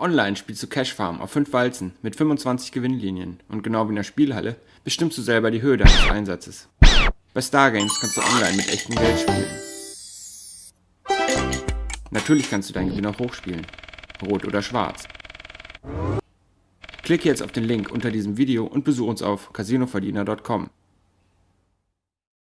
online spielst du Cash Farm auf 5 Walzen mit 25 Gewinnlinien und genau wie in der Spielhalle bestimmst du selber die Höhe deines Einsatzes. Bei Stargames kannst du online mit echtem Geld spielen. Natürlich kannst du deinen Gewinn auch hochspielen. Rot oder schwarz. Klicke jetzt auf den Link unter diesem Video und besuche uns auf casinoverdiener.com.